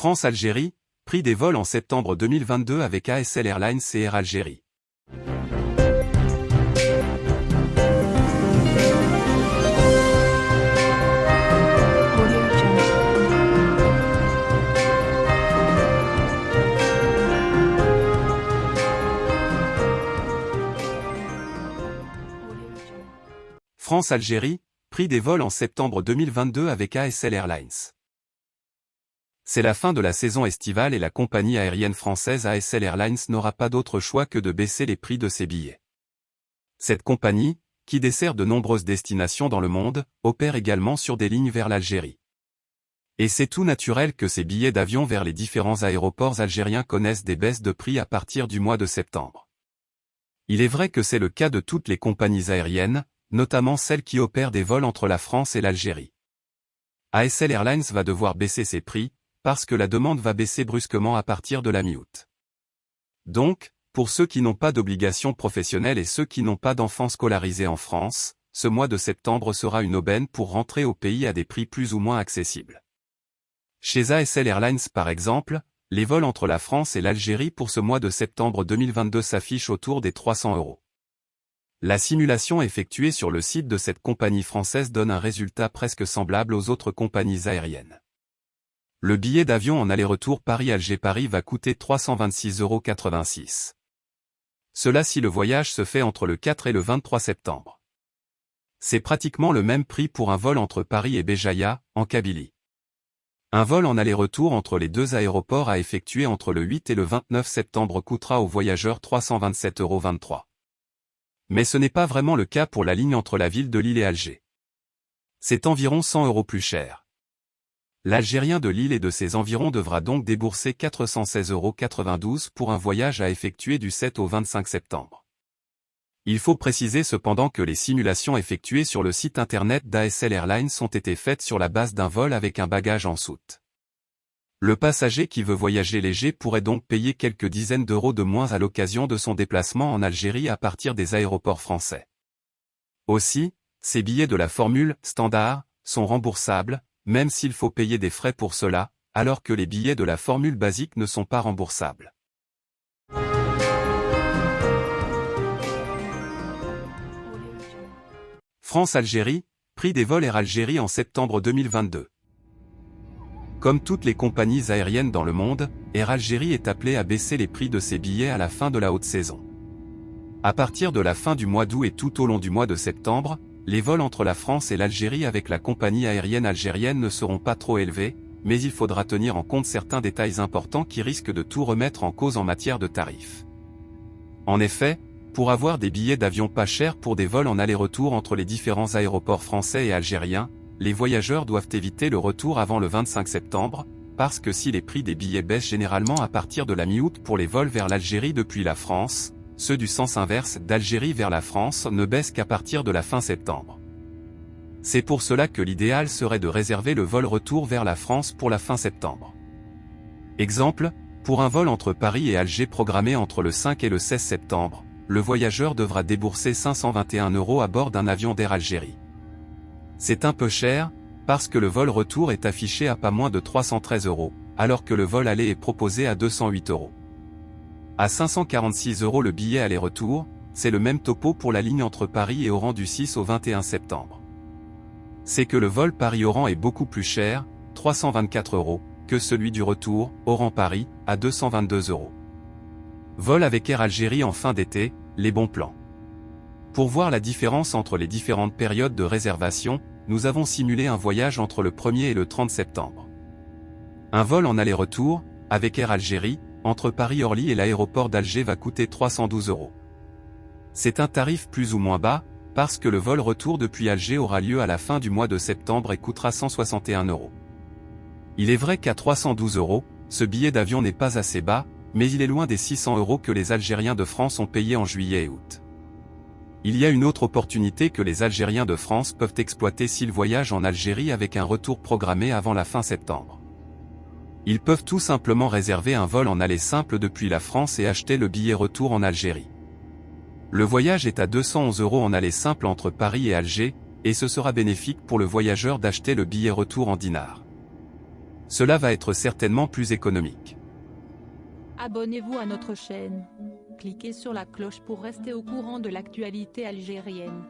France-Algérie, prix des vols en septembre 2022 avec ASL Airlines et Air Algérie. France-Algérie, prix des vols en septembre 2022 avec ASL Airlines. C'est la fin de la saison estivale et la compagnie aérienne française ASL Airlines n'aura pas d'autre choix que de baisser les prix de ses billets. Cette compagnie, qui dessert de nombreuses destinations dans le monde, opère également sur des lignes vers l'Algérie. Et c'est tout naturel que ces billets d'avion vers les différents aéroports algériens connaissent des baisses de prix à partir du mois de septembre. Il est vrai que c'est le cas de toutes les compagnies aériennes, notamment celles qui opèrent des vols entre la France et l'Algérie. ASL Airlines va devoir baisser ses prix, parce que la demande va baisser brusquement à partir de la mi-août. Donc, pour ceux qui n'ont pas d'obligation professionnelle et ceux qui n'ont pas d'enfants scolarisés en France, ce mois de septembre sera une aubaine pour rentrer au pays à des prix plus ou moins accessibles. Chez ASL Airlines par exemple, les vols entre la France et l'Algérie pour ce mois de septembre 2022 s'affichent autour des 300 euros. La simulation effectuée sur le site de cette compagnie française donne un résultat presque semblable aux autres compagnies aériennes. Le billet d'avion en aller-retour Paris-Alger-Paris va coûter 326,86 euros. Cela si le voyage se fait entre le 4 et le 23 septembre. C'est pratiquement le même prix pour un vol entre Paris et Béjaïa, en Kabylie. Un vol en aller-retour entre les deux aéroports à effectuer entre le 8 et le 29 septembre coûtera aux voyageurs 327,23 euros. Mais ce n'est pas vraiment le cas pour la ligne entre la ville de Lille et Alger. C'est environ 100 euros plus cher. L'Algérien de Lille et de ses environs devra donc débourser 416,92 euros pour un voyage à effectuer du 7 au 25 septembre. Il faut préciser cependant que les simulations effectuées sur le site internet d'ASL Airlines ont été faites sur la base d'un vol avec un bagage en soute. Le passager qui veut voyager léger pourrait donc payer quelques dizaines d'euros de moins à l'occasion de son déplacement en Algérie à partir des aéroports français. Aussi, ces billets de la formule standard sont remboursables, même s'il faut payer des frais pour cela, alors que les billets de la formule basique ne sont pas remboursables. France-Algérie, prix des vols Air Algérie en septembre 2022. Comme toutes les compagnies aériennes dans le monde, Air Algérie est appelée à baisser les prix de ses billets à la fin de la haute saison. À partir de la fin du mois d'août et tout au long du mois de septembre, les vols entre la France et l'Algérie avec la compagnie aérienne algérienne ne seront pas trop élevés, mais il faudra tenir en compte certains détails importants qui risquent de tout remettre en cause en matière de tarifs. En effet, pour avoir des billets d'avion pas chers pour des vols en aller-retour entre les différents aéroports français et algériens, les voyageurs doivent éviter le retour avant le 25 septembre, parce que si les prix des billets baissent généralement à partir de la mi-août pour les vols vers l'Algérie depuis la France, ceux du sens inverse d'Algérie vers la France ne baissent qu'à partir de la fin septembre. C'est pour cela que l'idéal serait de réserver le vol retour vers la France pour la fin septembre. Exemple, pour un vol entre Paris et Alger programmé entre le 5 et le 16 septembre, le voyageur devra débourser 521 euros à bord d'un avion d'Air Algérie. C'est un peu cher, parce que le vol retour est affiché à pas moins de 313 euros, alors que le vol aller est proposé à 208 euros. À 546 euros le billet aller-retour, c'est le même topo pour la ligne entre Paris et Oran du 6 au 21 septembre. C'est que le vol Paris-Oran est beaucoup plus cher, 324 euros, que celui du retour, Oran-Paris, à 222 euros. Vol avec Air Algérie en fin d'été, les bons plans. Pour voir la différence entre les différentes périodes de réservation, nous avons simulé un voyage entre le 1er et le 30 septembre. Un vol en aller-retour, avec Air Algérie, entre Paris-Orly et l'aéroport d'Alger va coûter 312 euros. C'est un tarif plus ou moins bas, parce que le vol retour depuis Alger aura lieu à la fin du mois de septembre et coûtera 161 euros. Il est vrai qu'à 312 euros, ce billet d'avion n'est pas assez bas, mais il est loin des 600 euros que les Algériens de France ont payés en juillet et août. Il y a une autre opportunité que les Algériens de France peuvent exploiter s'ils voyagent en Algérie avec un retour programmé avant la fin septembre. Ils peuvent tout simplement réserver un vol en aller simple depuis la France et acheter le billet retour en Algérie. Le voyage est à 211 euros en aller simple entre Paris et Alger, et ce sera bénéfique pour le voyageur d'acheter le billet retour en dinars. cela va être certainement plus économique. Abonnez-vous à notre chaîne. Cliquez sur la cloche pour rester au courant de l'actualité algérienne.